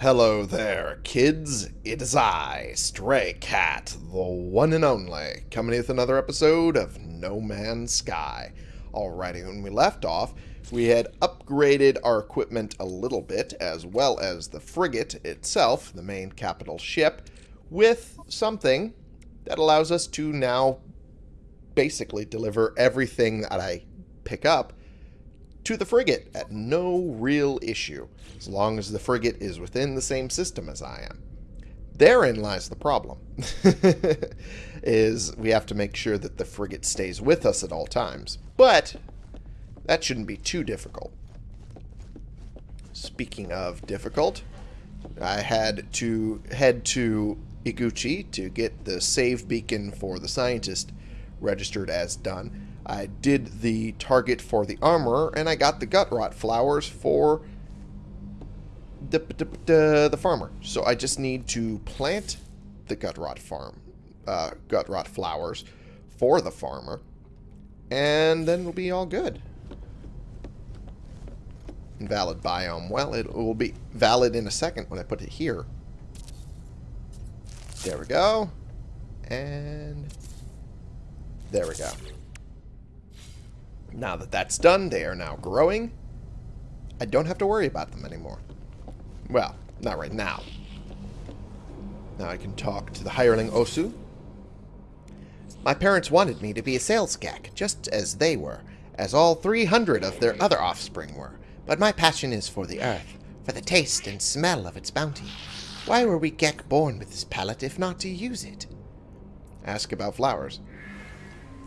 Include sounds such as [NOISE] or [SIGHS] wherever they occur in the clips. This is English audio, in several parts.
Hello there, kids. It is I, Stray Cat, the one and only, coming with another episode of No Man's Sky. Alrighty, when we left off, we had upgraded our equipment a little bit, as well as the frigate itself, the main capital ship, with something that allows us to now basically deliver everything that I pick up to the frigate at no real issue, as long as the frigate is within the same system as I am. Therein lies the problem, [LAUGHS] is we have to make sure that the frigate stays with us at all times. But that shouldn't be too difficult. Speaking of difficult, I had to head to Iguchi to get the save beacon for the scientist registered as done. I did the target for the armorer, and I got the gut rot flowers for the, the, the, the farmer. So I just need to plant the gut rot farm, uh, gut rot flowers for the farmer, and then we'll be all good. Invalid biome. Well, it will be valid in a second when I put it here. There we go. And there we go. Now that that's done, they are now growing. I don't have to worry about them anymore. Well, not right now. Now I can talk to the hireling Osu. My parents wanted me to be a sales gek, just as they were, as all 300 of their other offspring were. But my passion is for the earth, for the taste and smell of its bounty. Why were we gek born with this palate if not to use it? Ask about flowers.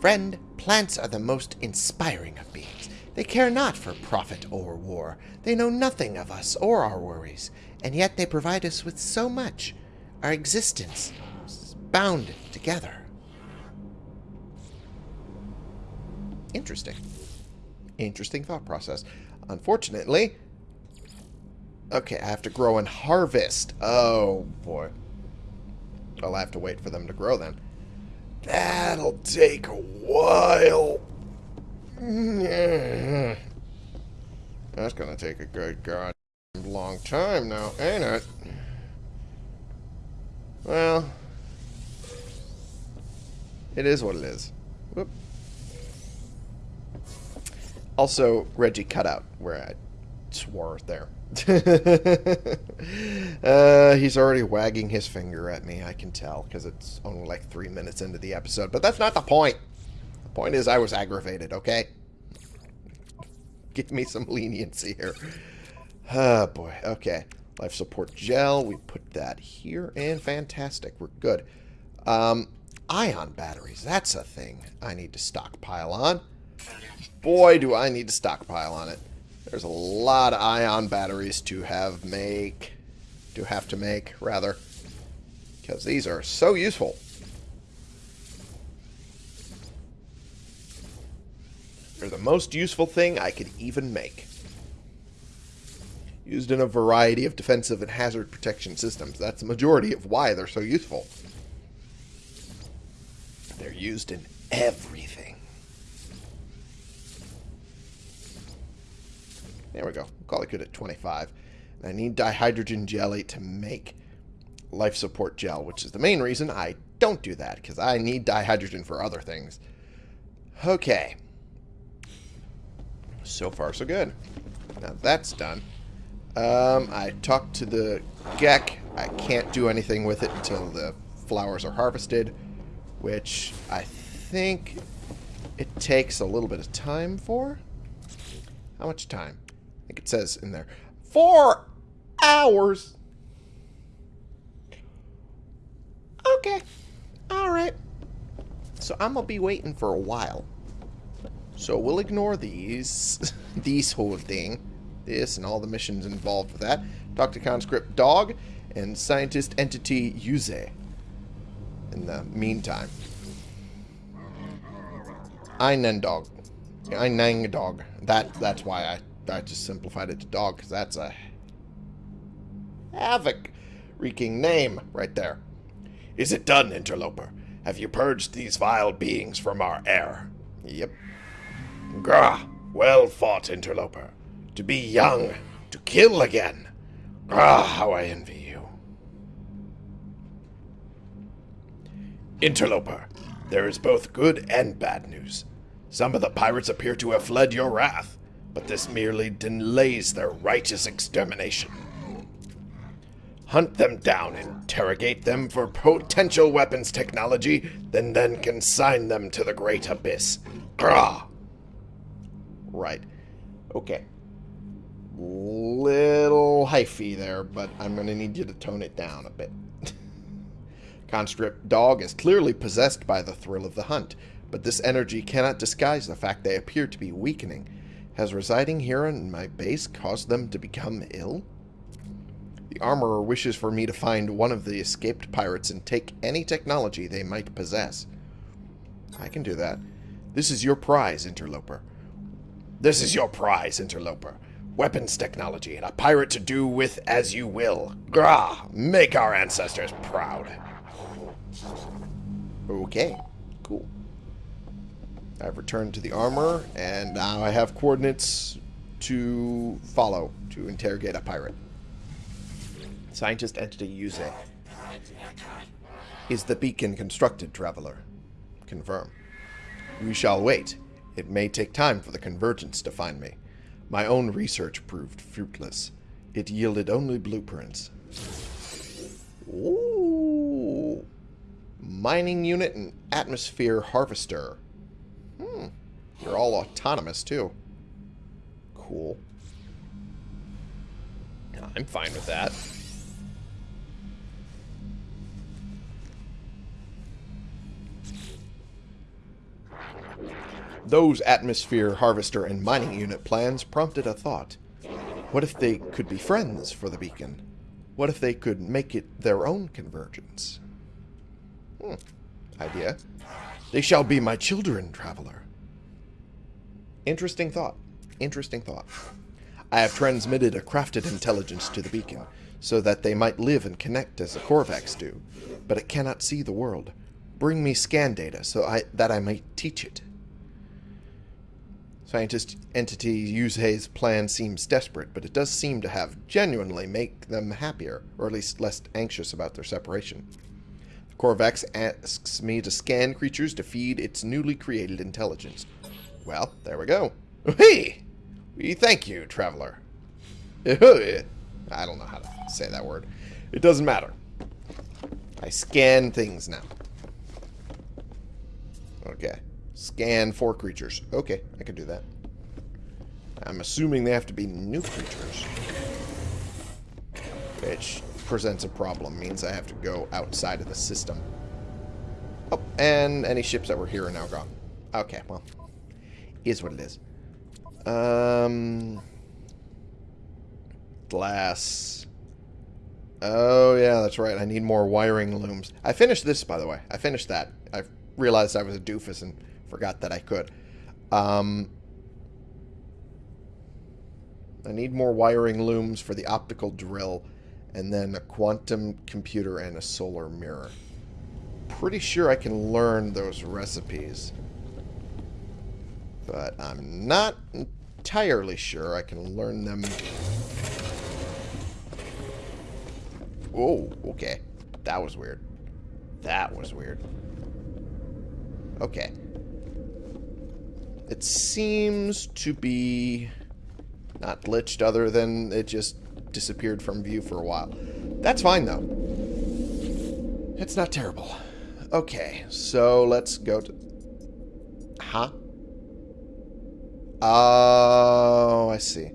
Friend, plants are the most inspiring of beings. They care not for profit or war. They know nothing of us or our worries, and yet they provide us with so much. Our existence is bound together. Interesting. Interesting thought process. Unfortunately... Okay, I have to grow and harvest. Oh, boy. I'll have to wait for them to grow then. That'll take a while. [LAUGHS] That's gonna take a good god long time now, ain't it? Well, it is what it is. Whoop. Also, Reggie cut out where I swore there. [LAUGHS] uh, he's already wagging his finger at me, I can tell, because it's only like three minutes into the episode. But that's not the point. The point is I was aggravated, okay? Give me some leniency here. Oh, boy. Okay. Life support gel. We put that here. And fantastic. We're good. Um, ion batteries. That's a thing I need to stockpile on. Boy, do I need to stockpile on it. There's a lot of ion batteries to have make, to have to make, rather. Because these are so useful. They're the most useful thing I could even make. Used in a variety of defensive and hazard protection systems. That's the majority of why they're so useful. They're used in everything. There we go. Call it good at 25. And I need dihydrogen jelly to make life support gel, which is the main reason I don't do that, because I need dihydrogen for other things. Okay. So far, so good. Now that's done. Um, I talked to the gek. I can't do anything with it until the flowers are harvested, which I think it takes a little bit of time for. How much time? I it says in there. Four hours. Okay. Alright. So I'm going to be waiting for a while. So we'll ignore these. [LAUGHS] these whole thing. This and all the missions involved with that. To conscript dog and scientist entity Yuze. In the meantime. Einen dog. Einen dog. That that's why I I just simplified it to dog because that's a havoc-wreaking name right there. Is it done, interloper? Have you purged these vile beings from our air? Yep. Grah, well fought, interloper. To be young, to kill again. Ah, how I envy you. Interloper, there is both good and bad news. Some of the pirates appear to have fled your wrath, but this merely delays their righteous extermination. Hunt them down, interrogate them for potential weapons technology, then then consign them to the great abyss. Grah! Right. Okay. Little hyphy there, but I'm going to need you to tone it down a bit. [LAUGHS] Conscript dog is clearly possessed by the thrill of the hunt, but this energy cannot disguise the fact they appear to be weakening. Has residing here in my base caused them to become ill? The armorer wishes for me to find one of the escaped pirates and take any technology they might possess. I can do that. This is your prize, interloper. This is your prize, interloper. Weapons technology and a pirate to do with as you will. Grah! Make our ancestors proud. Okay. I've returned to the armor, and now I have coordinates to follow to interrogate a pirate. Scientist entity Yuze. Is the beacon constructed, traveler? Confirm. We shall wait. It may take time for the convergence to find me. My own research proved fruitless. It yielded only blueprints. Ooh. Mining unit and atmosphere harvester. Hmm. You're all autonomous, too. Cool. I'm fine with that. Those atmosphere harvester and mining unit plans prompted a thought. What if they could be friends for the beacon? What if they could make it their own convergence? Hmm. Idea. They shall be my children, traveler. Interesting thought. Interesting thought. I have transmitted a crafted intelligence to the beacon, so that they might live and connect as the Korvax do, but it cannot see the world. Bring me scan data so I, that I might teach it. Scientist entity Yuze's plan seems desperate, but it does seem to have genuinely make them happier, or at least less anxious about their separation. The Korvax asks me to scan creatures to feed its newly created intelligence. Well, there we go. Hey! We thank you, traveler. [LAUGHS] I don't know how to say that word. It doesn't matter. I scan things now. Okay. Scan four creatures. Okay, I can do that. I'm assuming they have to be new creatures. Which presents a problem. Means I have to go outside of the system. Oh, and any ships that were here are now gone. Okay, well. Is what it is. Um... Glass. Oh, yeah, that's right. I need more wiring looms. I finished this, by the way. I finished that. I realized I was a doofus and Forgot that I could. Um, I need more wiring looms for the optical drill, and then a quantum computer and a solar mirror. Pretty sure I can learn those recipes. But I'm not entirely sure I can learn them. Oh, okay. That was weird. That was weird. Okay. It seems to be not glitched other than it just disappeared from view for a while. That's fine, though. It's not terrible. Okay, so let's go to... Huh? Oh, I see.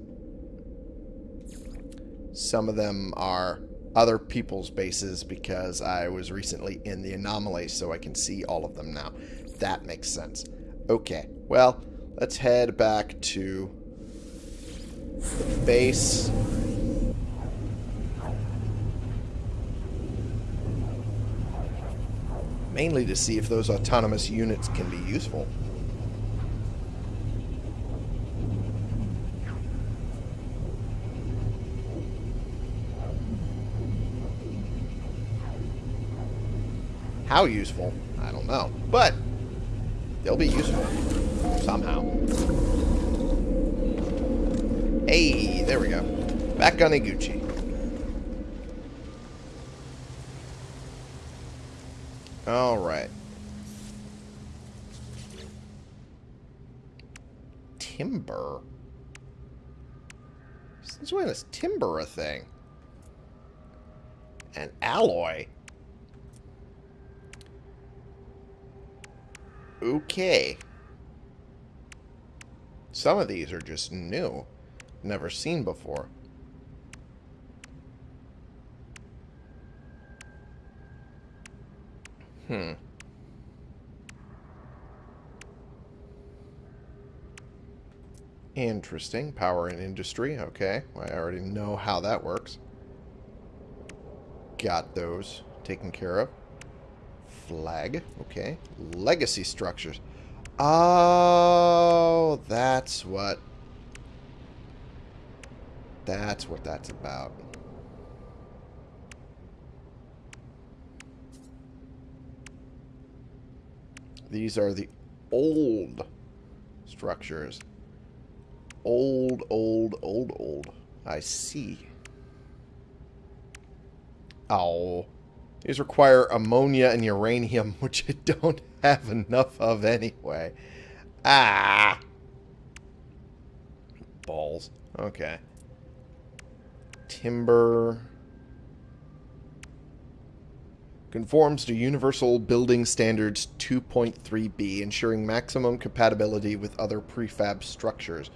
Some of them are other people's bases because I was recently in the anomaly, so I can see all of them now. That makes sense. Okay, well, let's head back to the base. Mainly to see if those autonomous units can be useful. How useful? I don't know. But They'll be useful. Somehow. Hey, there we go. Back on Iguchi. Alright. Timber? Since when is timber a thing? An alloy? Okay. Some of these are just new. Never seen before. Hmm. Interesting. Power and industry. Okay. Well, I already know how that works. Got those taken care of. Flag. Okay. Legacy structures. Oh, that's what... That's what that's about. These are the old structures. Old, old, old, old. I see. Oh. These require ammonia and uranium, [LAUGHS] which I don't have enough of anyway. Ah! Balls. Okay. Timber. Conforms to Universal Building Standards 2.3b, ensuring maximum compatibility with other prefab structures.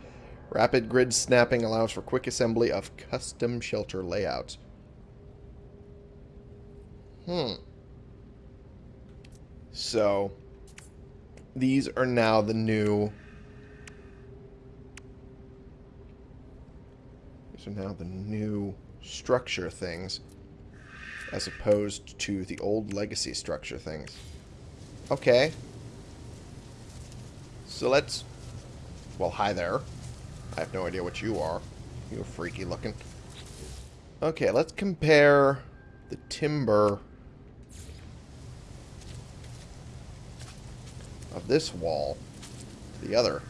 Rapid grid snapping allows for quick assembly of custom shelter layouts. Hmm. So, these are now the new... These are now the new structure things as opposed to the old legacy structure things. Okay. So let's... Well, hi there. I have no idea what you are. You're freaky looking. Okay, let's compare the timber of this wall to the other.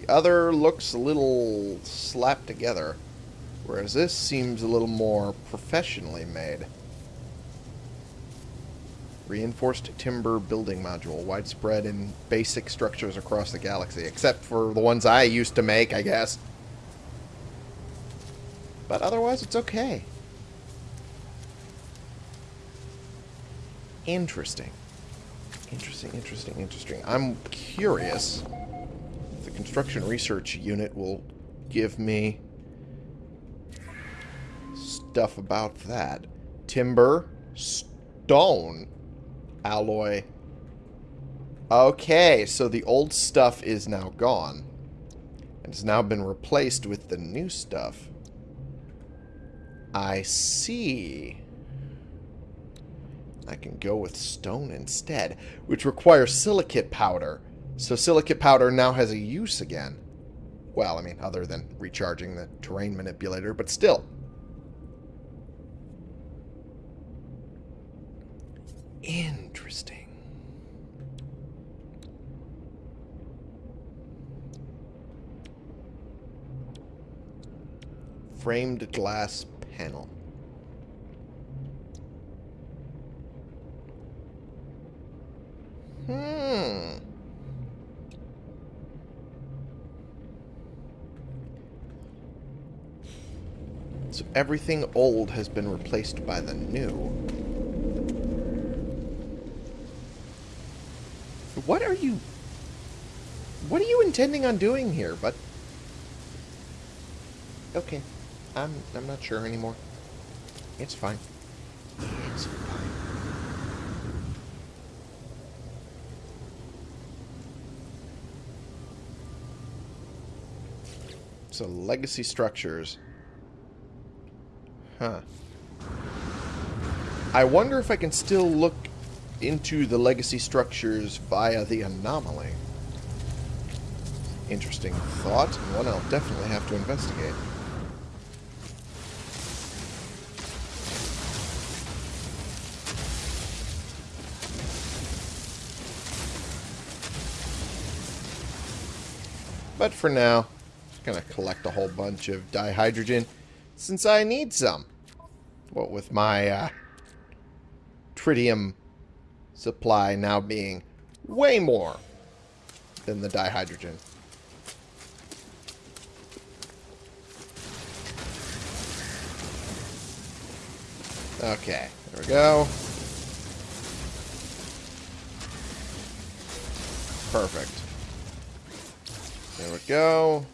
The other looks a little slapped together, whereas this seems a little more professionally made. Reinforced timber building module, widespread in basic structures across the galaxy, except for the ones I used to make, I guess. But otherwise, it's okay. Interesting. Interesting, interesting, interesting. I'm curious if the construction research unit will give me stuff about that. Timber, stone, alloy. Okay, so the old stuff is now gone. And has now been replaced with the new stuff. I see. I can go with stone instead, which requires silicate powder. So silicate powder now has a use again. Well, I mean, other than recharging the terrain manipulator, but still. Interesting. Framed glass panel. Hmm. So everything old has been replaced by the new. What are you... What are you intending on doing here, but... Okay. I'm, I'm not sure anymore. It's fine. It's fine. So, legacy structures. Huh. I wonder if I can still look into the legacy structures via the anomaly. Interesting thought, and one I'll definitely have to investigate. But for now, going to collect a whole bunch of dihydrogen since I need some. What with my uh, tritium supply now being way more than the dihydrogen. Okay, there we go. Perfect. There we go.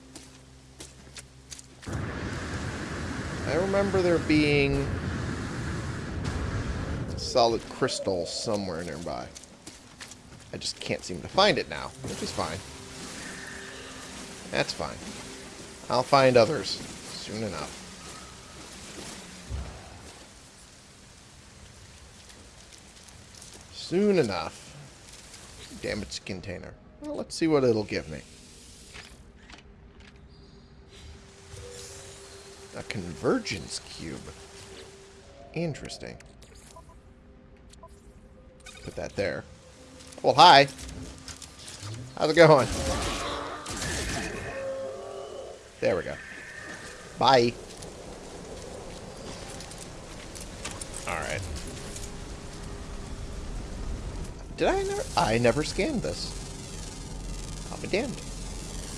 I remember there being solid crystal somewhere nearby. I just can't seem to find it now, which is fine. That's fine. I'll find others soon enough. Soon enough. Damaged container. Well, let's see what it'll give me. A convergence cube. Interesting. Put that there. Well, hi. How's it going? There we go. Bye. Alright. Did I never... I never scanned this. I'll be damned.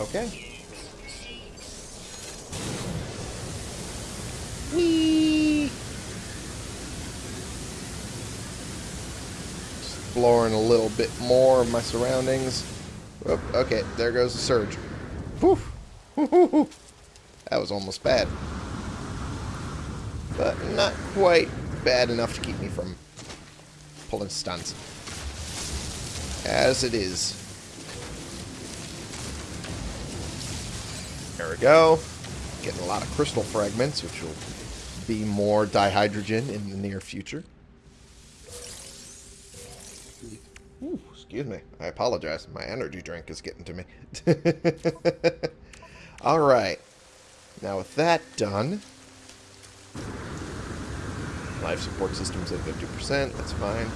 Okay. Exploring a little bit more of my surroundings. Oop, okay, there goes the surge. [LAUGHS] That was almost bad. But not quite bad enough to keep me from pulling stunts. As it is. There we go. Getting a lot of crystal fragments, which will be more dihydrogen in the near future. Excuse me. I apologize. My energy drink is getting to me. [LAUGHS] Alright. Now with that done... Life support system's at 50%. That's fine.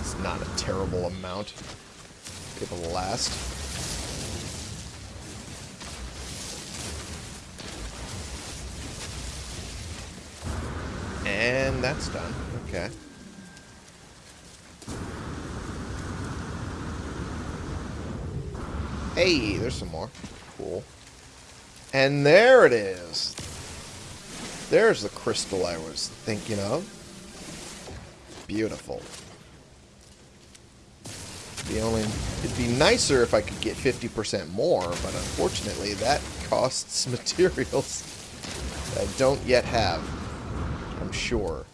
It's not a terrible amount. It will last. And that's done. Okay. Hey, there's some more. Cool. And there it is. There's the crystal I was thinking of. Beautiful. The only, it'd be nicer if I could get 50% more, but unfortunately that costs [LAUGHS] materials I don't yet have. I'm sure.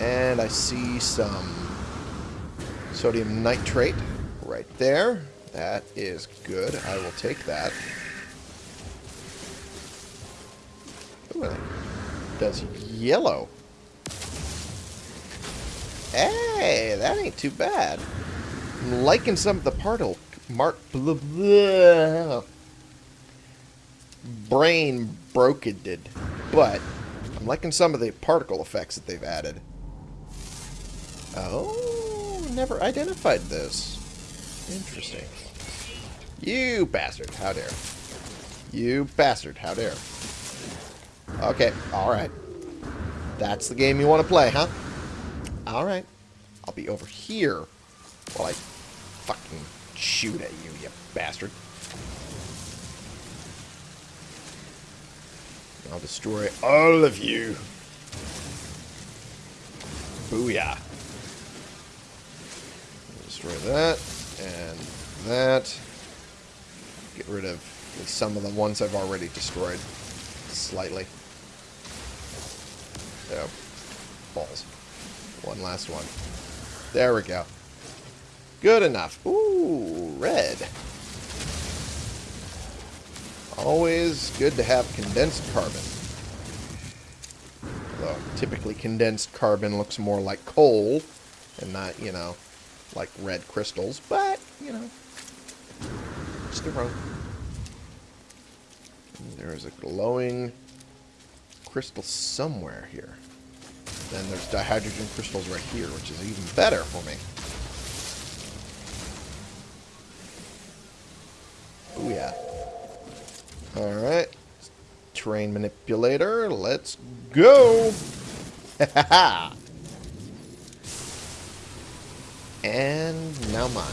And I see some sodium nitrate right there. That is good. I will take that. Ooh, it does yellow. Hey, that ain't too bad. I'm liking some of the particle... Mark... Blah, blah. Brain broke it did. But, I'm liking some of the particle effects that they've added. Oh, never identified this. Interesting. You bastard, how dare. You bastard, how dare. Okay, alright. That's the game you want to play, huh? Alright. I'll be over here while I fucking shoot at you, you bastard. I'll destroy all of you. Booyah. Destroy that, and that. Get rid of some of the ones I've already destroyed. Slightly. Oh. Balls. One last one. There we go. Good enough. Ooh, red. Always good to have condensed carbon. Although, typically condensed carbon looks more like coal and not, you know, like red crystals. But, you know, just a wrong. There is a glowing crystal somewhere here. Then there's dihydrogen crystals right here, which is even better for me. Oh yeah. Alright. Terrain manipulator. Let's go! [LAUGHS] And now mine.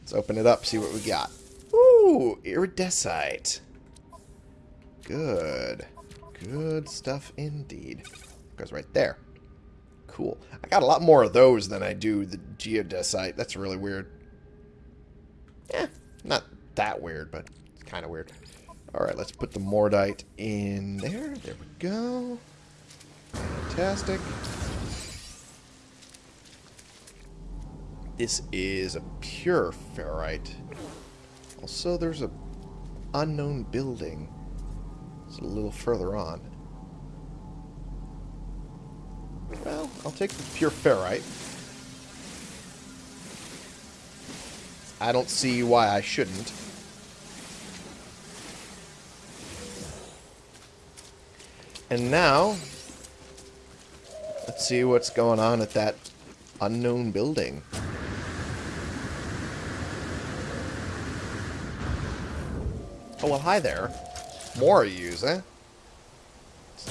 Let's open it up, see what we got. Ooh, iridesite. Good. Good stuff indeed. Goes right there. Cool. I got a lot more of those than I do the geodesite. That's really weird. Yeah, not that weird, but it's kind of weird. Alright, let's put the Mordite in there. There we go. Fantastic. This is a pure ferrite. Also, there's a unknown building. It's a little further on. Well, I'll take the pure ferrite. I don't see why I shouldn't. And now, let's see what's going on at that unknown building. Oh, well, hi there. More of yous, eh?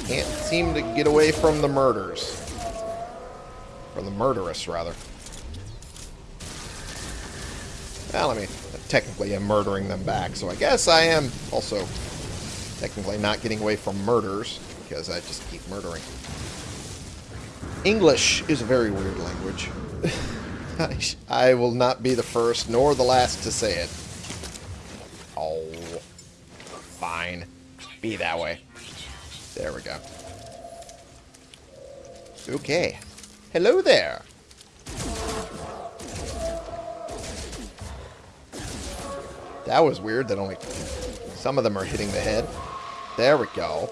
Can't seem to get away from the murders. From the murderous, rather. Well, I mean, technically I'm murdering them back, so I guess I am also technically not getting away from murders, because I just keep murdering. English is a very weird language. [LAUGHS] I will not be the first nor the last to say it. Fine. Be that way. There we go. Okay. Hello there. That was weird that only some of them are hitting the head. There we go.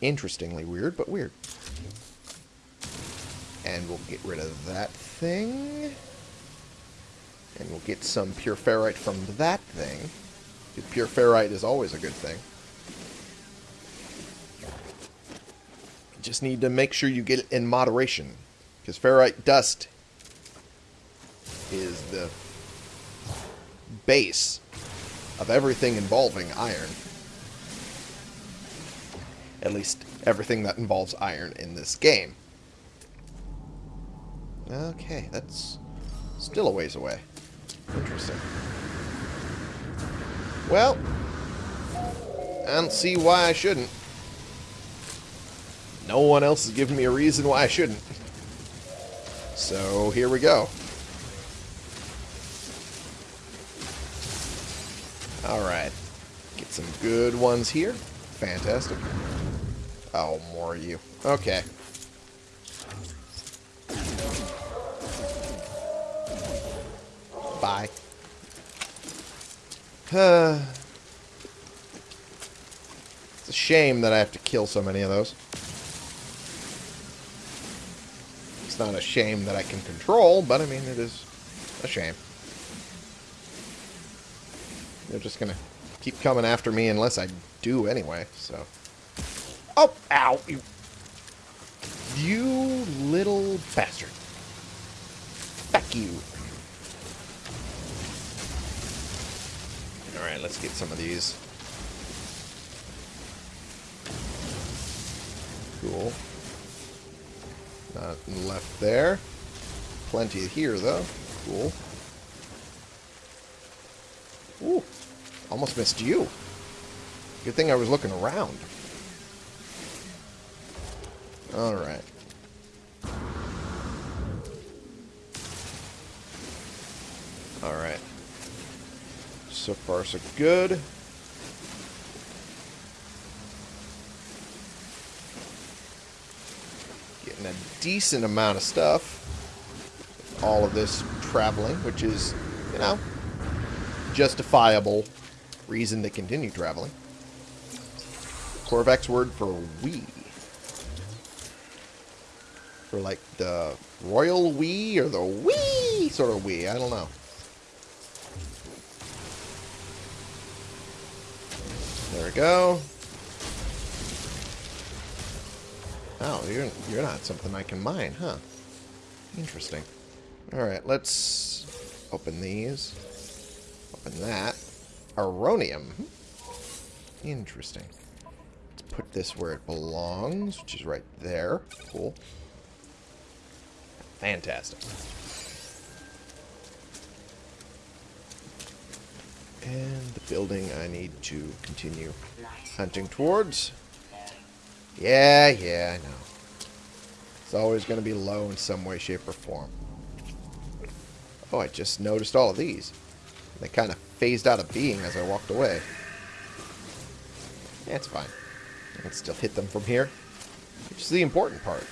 Interestingly weird, but weird. And we'll get rid of that thing. And we'll get some pure ferrite from that thing. Pure ferrite is always a good thing. You just need to make sure you get it in moderation. Because ferrite dust is the base of everything involving iron. At least everything that involves iron in this game. Okay, that's still a ways away. Interesting. Well, I don't see why I shouldn't. No one else has given me a reason why I shouldn't. So, here we go. Alright. Get some good ones here. Fantastic. Oh, more you. Okay. Bye. Uh, it's a shame that I have to kill so many of those. It's not a shame that I can control, but I mean, it is a shame. They're just gonna keep coming after me unless I do anyway, so... Oh! Ow! You... You little bastard. Fuck you. Alright, let's get some of these. Cool. Not left there. Plenty here, though. Cool. Ooh. Almost missed you. Good thing I was looking around. Alright. Alright. So far, so good. Getting a decent amount of stuff. All of this traveling, which is, you know, justifiable reason to continue traveling. Korvax word for we. For like the royal we or the we sort of we. I don't know. There we go. Oh, you're, you're not something I can mine, huh? Interesting. Alright, let's open these. Open that. Aronium. Interesting. Let's put this where it belongs, which is right there. Cool. Fantastic. And the building I need to continue hunting towards. Yeah, yeah, I know. It's always going to be low in some way, shape, or form. Oh, I just noticed all of these. They kind of phased out of being as I walked away. Yeah, fine. I can still hit them from here, which is the important part.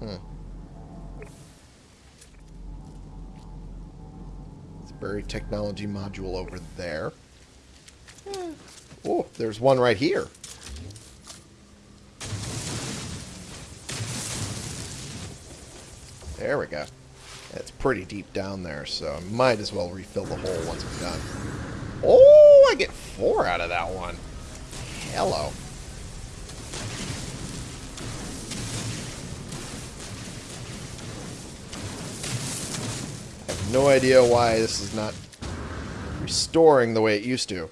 Hmm. Buried technology module over there. Hmm. Oh, there's one right here. There we go. It's pretty deep down there, so I might as well refill the hole once I'm done. Oh, I get four out of that one. Hello. No idea why this is not restoring the way it used to.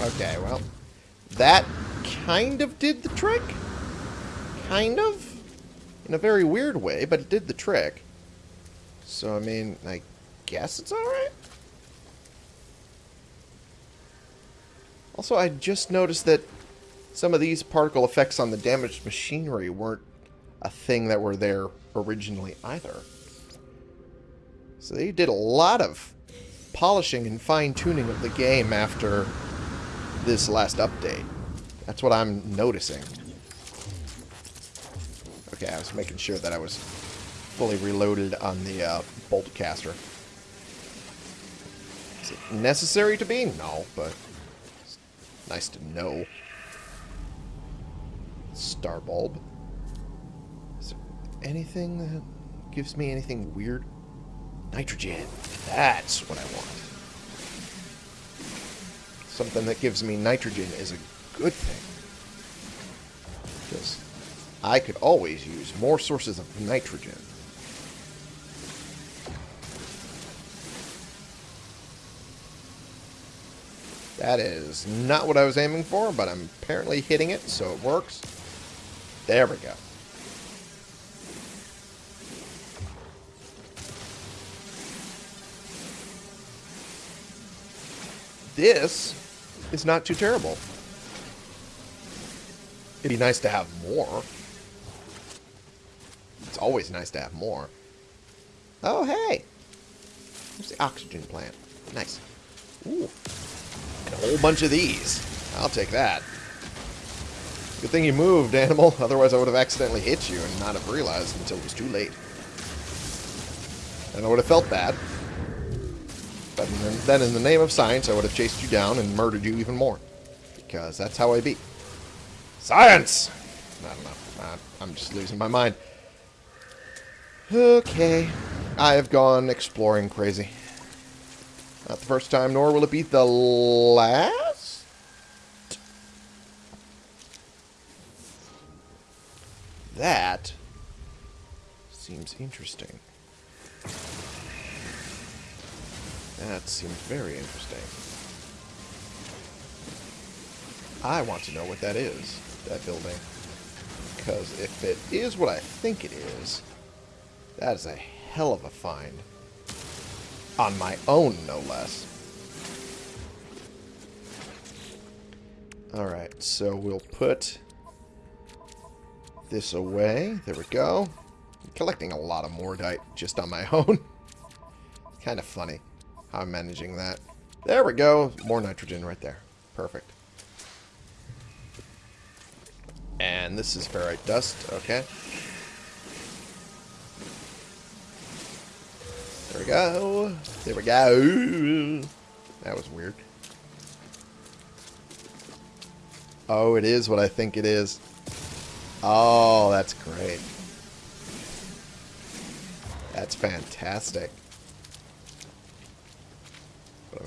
Okay, well, that kind of did the trick. Kind of. In a very weird way, but it did the trick. So, I mean, I guess it's alright. Also, I just noticed that some of these particle effects on the damaged machinery weren't a thing that were there originally either. So they did a lot of polishing and fine-tuning of the game after this last update. That's what I'm noticing. Okay, I was making sure that I was fully reloaded on the uh, bolt caster. Is it necessary to be? No, but it's nice to know. Star bulb. Anything that gives me anything weird? Nitrogen. That's what I want. Something that gives me nitrogen is a good thing. Because I could always use more sources of nitrogen. That is not what I was aiming for, but I'm apparently hitting it, so it works. There we go. This is not too terrible. It'd be nice to have more. It's always nice to have more. Oh, hey! There's the oxygen plant. Nice. Ooh. And a whole bunch of these. I'll take that. Good thing you moved, animal. [LAUGHS] Otherwise I would have accidentally hit you and not have realized until it was too late. And I would have felt bad. But then in the name of science, I would have chased you down and murdered you even more. Because that's how I beat. Science! I don't know. I'm just losing my mind. Okay. I have gone exploring crazy. Not the first time, nor will it be the last? That seems interesting. That seems very interesting. I want to know what that is, that building. Because if it is what I think it is, that is a hell of a find. On my own, no less. Alright, so we'll put this away. There we go. I'm collecting a lot of Mordite just on my [LAUGHS] own. kind of funny I'm managing that. There we go. More nitrogen right there. Perfect. And this is ferrite dust. Okay. There we go. There we go. That was weird. Oh, it is what I think it is. Oh, that's great. That's fantastic.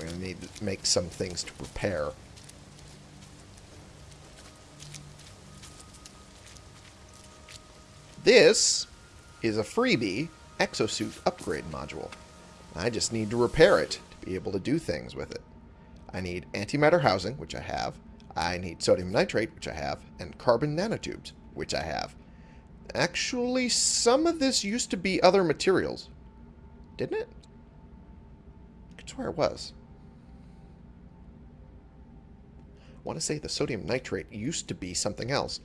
Going to need to make some things to prepare. This is a freebie exosuit upgrade module. I just need to repair it to be able to do things with it. I need antimatter housing, which I have. I need sodium nitrate, which I have. And carbon nanotubes, which I have. Actually, some of this used to be other materials. Didn't it? I could swear it was. I want to say the sodium nitrate used to be something else.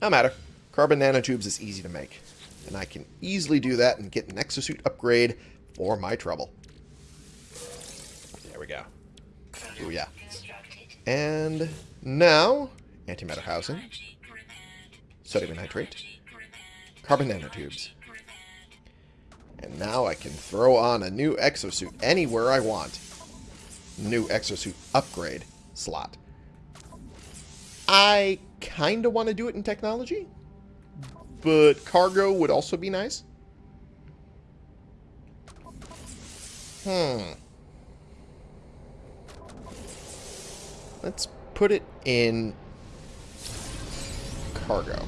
No matter. Carbon nanotubes is easy to make. And I can easily do that and get an exosuit upgrade for my trouble. There we go. Oh yeah. And now, antimatter housing, sodium nitrate, carbon nanotubes. And now I can throw on a new exosuit anywhere I want. New exosuit upgrade slot. I kind of want to do it in technology, but cargo would also be nice. Hmm. Let's put it in cargo.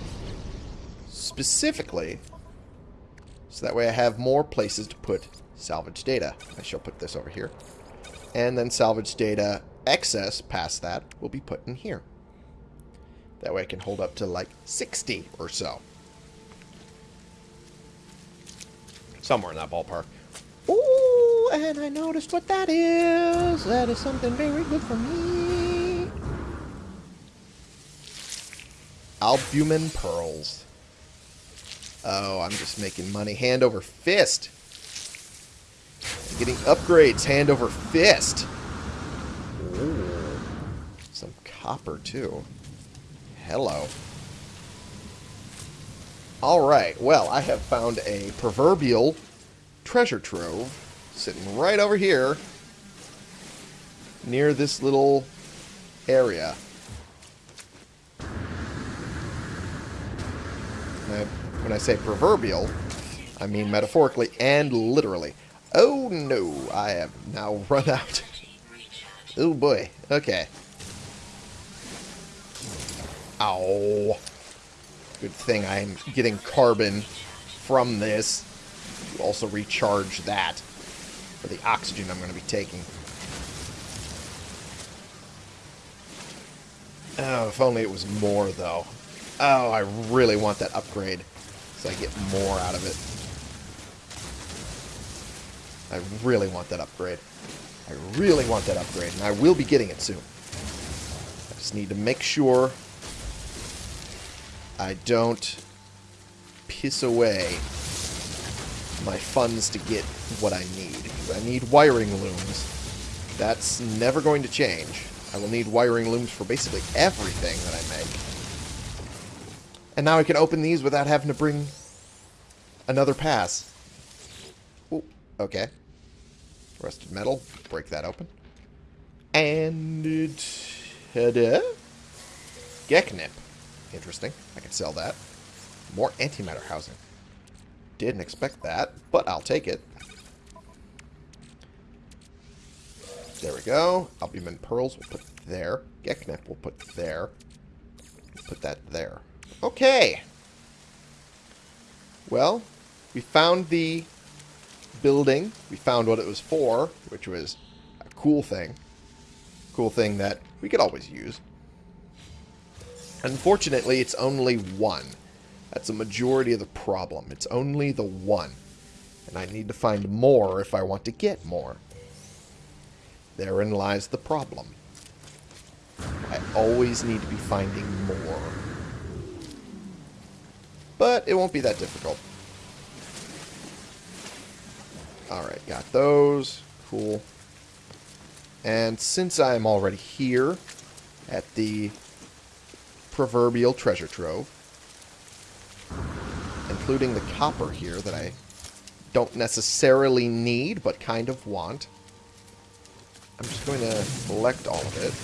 Specifically, so that way I have more places to put salvage data. I shall put this over here. And then salvage data excess past that will be put in here. That way I can hold up to like 60 or so. Somewhere in that ballpark. Ooh, and I noticed what that is. That is something very good for me. Albumin pearls. Oh, I'm just making money hand over fist. Getting upgrades hand over fist. Ooh. Some copper, too. Hello. Alright, well, I have found a proverbial treasure trove sitting right over here near this little area. When I say proverbial, I mean metaphorically and literally. Oh no, I have now run out. [LAUGHS] oh boy, okay. Ow. Good thing I'm getting carbon from this to also recharge that for the oxygen I'm going to be taking. Oh, if only it was more, though. Oh, I really want that upgrade so I get more out of it. I really want that upgrade. I really want that upgrade, and I will be getting it soon. I just need to make sure I don't piss away my funds to get what I need. I need wiring looms. That's never going to change. I will need wiring looms for basically everything that I make. And now I can open these without having to bring another pass. Ooh, okay. Rusted metal. Break that open. And it... had a Geknip. Interesting. I can sell that. More antimatter housing. Didn't expect that, but I'll take it. There we go. Albumin pearls we'll put there. Geknip we'll put there. Put that there. Okay. Well, we found the building. We found what it was for, which was a cool thing. Cool thing that we could always use. Unfortunately, it's only one. That's a majority of the problem. It's only the one. And I need to find more if I want to get more. Therein lies the problem. I always need to be finding more. But it won't be that difficult. Alright, got those. Cool. And since I'm already here at the proverbial treasure trove. Including the copper here that I don't necessarily need, but kind of want. I'm just going to collect all of it.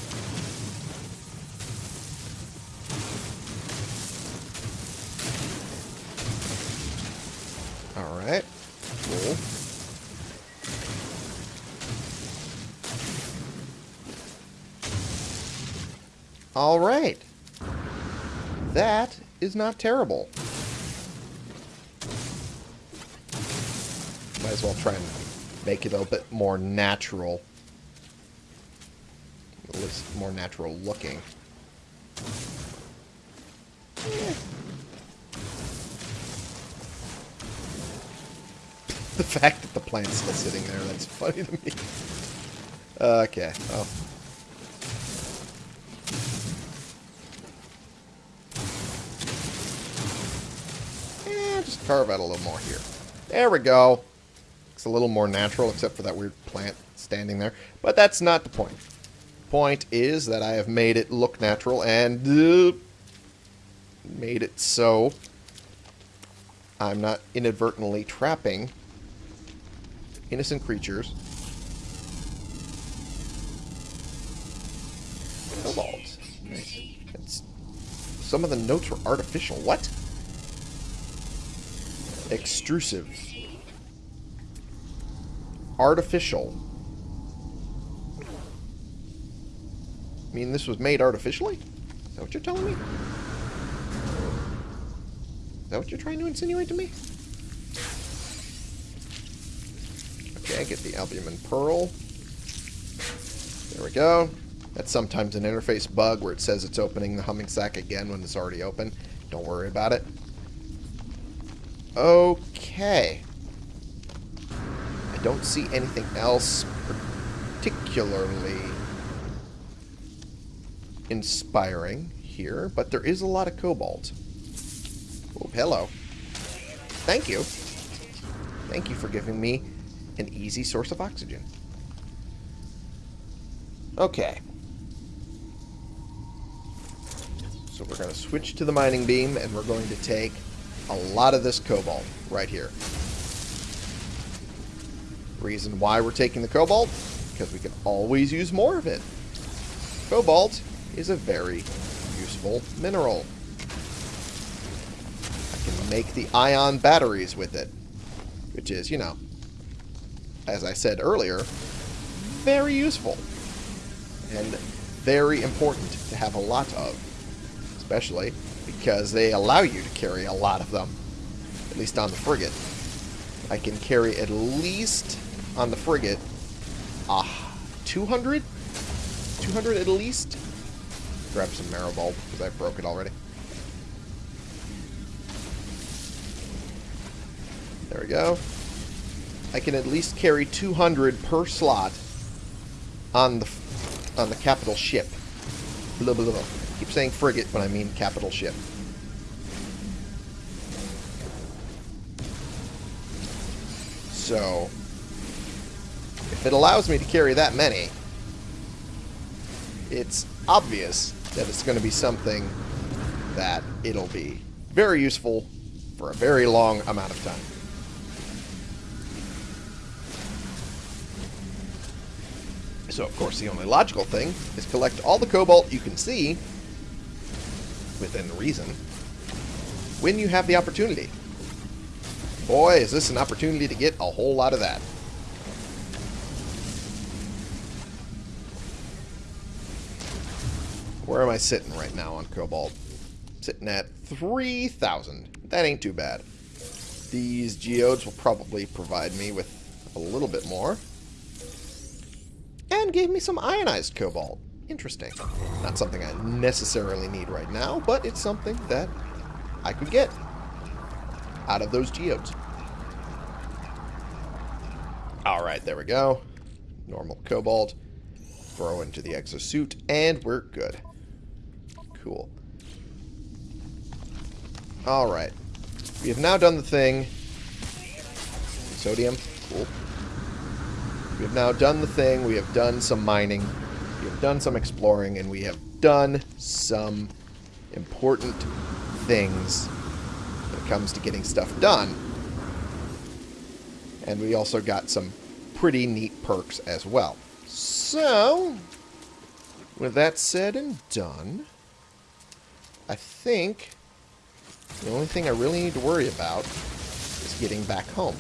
Alright. That is not terrible. Might as well try and make it a bit more natural. At least more natural looking. [LAUGHS] The fact that the plant's still sitting there, that's funny to me. Okay, well. Eh, just carve out a little more here. There we go. It's a little more natural, except for that weird plant standing there. But that's not the point. Point is that I have made it look natural and uh, made it so I'm not inadvertently trapping innocent creatures. Kobolds. Nice. Some of the notes were artificial. What? Extrusive. Artificial. I mean, this was made artificially? Is that what you're telling me? Is that what you're trying to insinuate to me? Okay, I get the albumin pearl. There we go. That's sometimes an interface bug where it says it's opening the humming sac again when it's already open. Don't worry about it. Okay. I don't see anything else particularly inspiring here, but there is a lot of cobalt. Oh, hello. Thank you. Thank you for giving me an easy source of oxygen. Okay. So we're going to switch to the mining beam, and we're going to take a lot of this cobalt right here. Reason why we're taking the cobalt? Because we can always use more of it. Cobalt is a very useful mineral. I can make the ion batteries with it, which is, you know, as I said earlier, very useful and very important to have a lot of, especially because they allow you to carry a lot of them, at least on the frigate. I can carry at least on the frigate ah, 200? 200 at least? Grab some marrow bulb because I broke it already. There we go. I can at least carry 200 per slot on the on the capital ship. Blah, blah, blah. Keep saying frigate when I mean capital ship. So, if it allows me to carry that many, it's obvious that it's going to be something that it'll be very useful for a very long amount of time. So, of course, the only logical thing is collect all the cobalt you can see, within reason, when you have the opportunity. Boy, is this an opportunity to get a whole lot of that. Where am I sitting right now on cobalt? Sitting at 3,000. That ain't too bad. These geodes will probably provide me with a little bit more. And gave me some ionized cobalt. Interesting. Not something I necessarily need right now, but it's something that I could get out of those geodes. Alright, there we go. Normal cobalt. Throw into the exosuit, and we're good. Cool. Alright. We have now done the thing. Sodium. Cool. We have now done the thing. We have done some mining. Done some exploring. And we have done some important things when it comes to getting stuff done. And we also got some pretty neat perks as well. So, with that said and done, I think the only thing I really need to worry about is getting back home.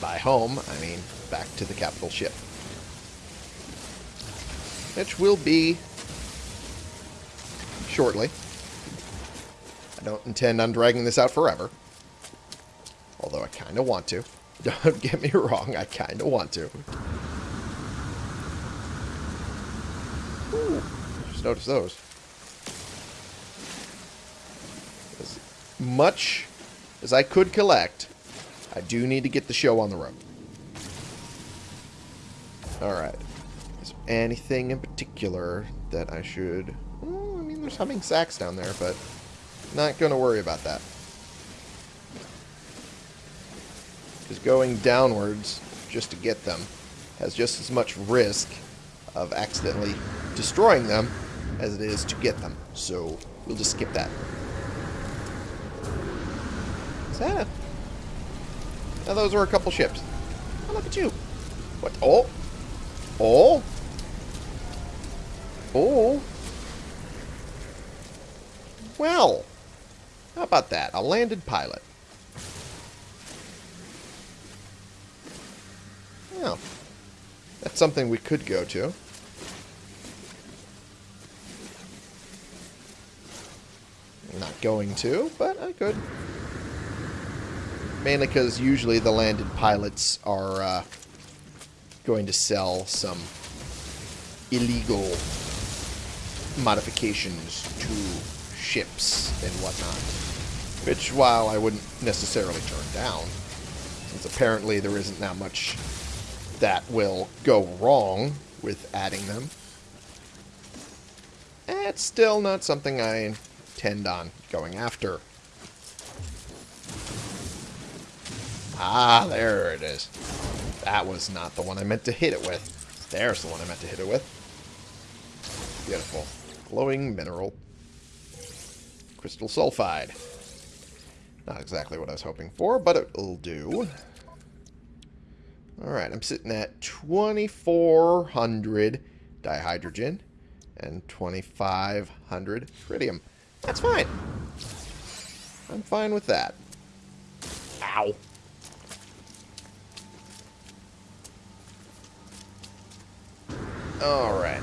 By home, I mean back to the capital ship. Which will be shortly. I don't intend on dragging this out forever. Although I kind of want to. [LAUGHS] Don't get me wrong, I kind of want to. Ooh, just notice those. As much as I could collect, I do need to get the show on the road. Alright. Is anything in particular that I should... Well, I mean, there's humming sacs down there, but not going to worry about that. Because going downwards just to get them has just as much risk of accidentally destroying them as it is to get them. So we'll just skip that. Santa. Now those were a couple ships. Oh, look at you. What? Oh. Oh. Oh. Well. How about that? A landed pilot. Yeah. That's something we could go to. Not going to, but I could. Mainly because usually the landed pilots are uh, going to sell some illegal modifications to ships and whatnot. Which, while I wouldn't necessarily turn down, since apparently there isn't that much that will go wrong with adding them, it's still not something I intend on going after. Ah, there it is. That was not the one I meant to hit it with. There's the one I meant to hit it with. Beautiful. Glowing mineral. Crystal sulfide. Not exactly what I was hoping for, but it'll do. Alright, I'm sitting at 2,400 dihydrogen and 2,500 tritium. That's fine. I'm fine with that. Ow. Alright.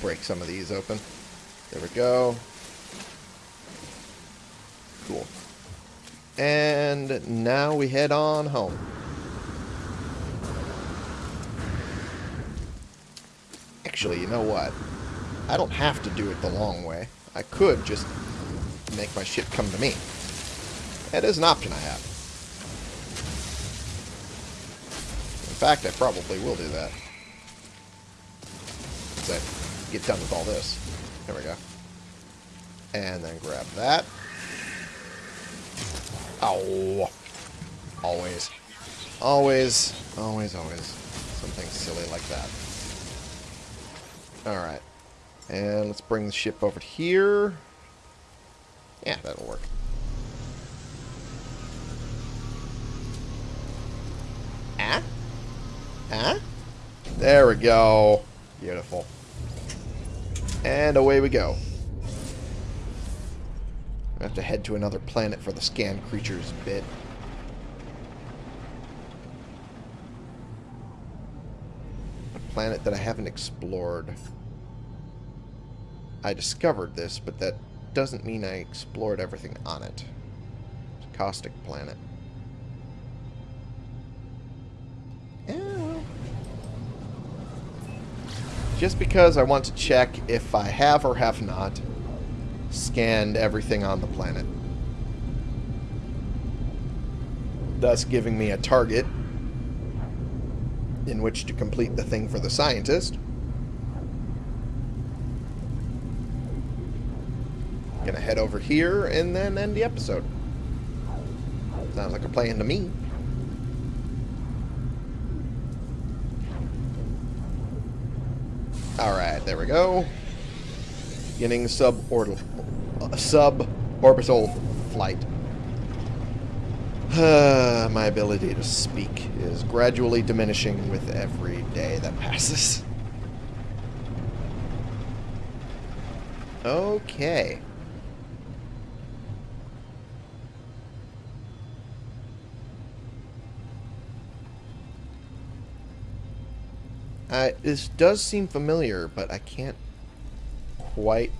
Break some of these open. There we go. Cool. And now we head on home. Actually, you know what? I don't have to do it the long way. I could just make my ship come to me. That is an option I have. In fact, I probably will do that. Once I get done with all this. There we go. And then grab that. Oh. Always. Always. Always, always. Something silly like that. Alright. And let's bring the ship over here. Yeah, that'll work. Ah? Ah? There we go. Beautiful. And away we go. I have to head to another planet for the scan creatures bit. A planet that I haven't explored. I discovered this, but that doesn't mean I explored everything on it. It's a caustic planet. Just because I want to check if I have or have not scanned everything on the planet. Thus giving me a target in which to complete the thing for the scientist. Gonna head over here and then end the episode. Sounds like a plan to me. Alright, there we go. Beginning suborbital, uh, suborbital flight. [SIGHS] My ability to speak is gradually diminishing with every day that passes. Okay. Uh, this does seem familiar, but I can't quite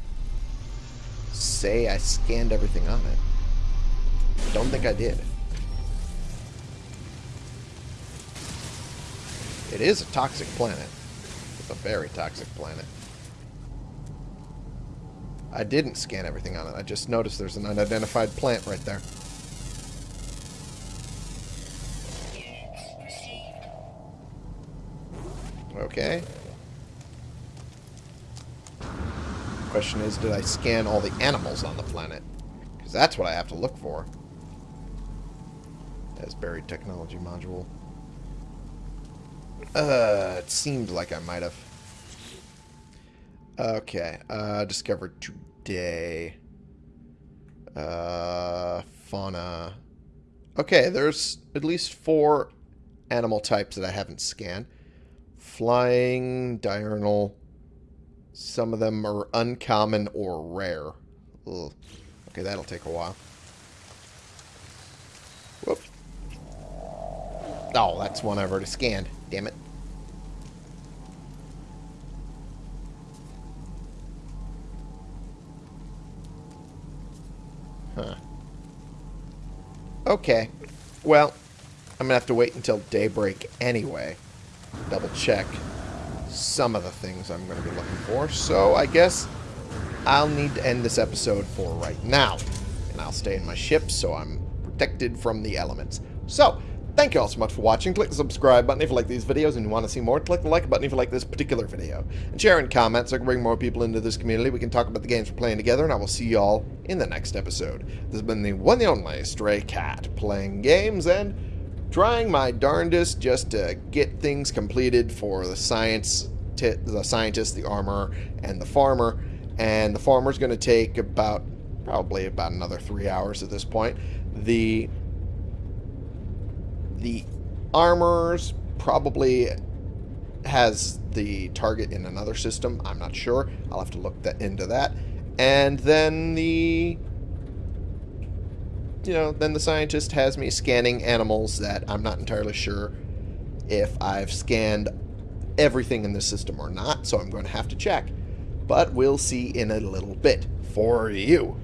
say I scanned everything on it. Don't think I did. It is a toxic planet. It's a very toxic planet. I didn't scan everything on it. I just noticed there's an unidentified plant right there. Okay. Question is, did I scan all the animals on the planet? Because that's what I have to look for. As buried technology module. Uh, it seemed like I might have. Okay, uh, discovered today. Uh, fauna. Okay, there's at least four animal types that I haven't scanned. Flying, diurnal. Some of them are uncommon or rare. Ugh. Okay, that'll take a while. Whoop. Oh, that's one I've already scanned. Damn it. Huh. Okay. Well, I'm going to have to wait until daybreak anyway. Double check some of the things I'm going to be looking for. So I guess I'll need to end this episode for right now. And I'll stay in my ship so I'm protected from the elements. So, thank you all so much for watching. Click the subscribe button if you like these videos and you want to see more. Click the like button if you like this particular video. And share and comment so I can bring more people into this community. We can talk about the games we're playing together, and I will see you all in the next episode. This has been the one and only Stray Cat, playing games and trying my darndest just to get things completed for the science, the scientist, the armor, and the farmer. And the farmer's going to take about, probably about another three hours at this point. The the armor's probably has the target in another system. I'm not sure. I'll have to look that into that. And then the you know, then the scientist has me scanning animals that I'm not entirely sure if I've scanned everything in the system or not, so I'm going to have to check. But we'll see in a little bit. For you.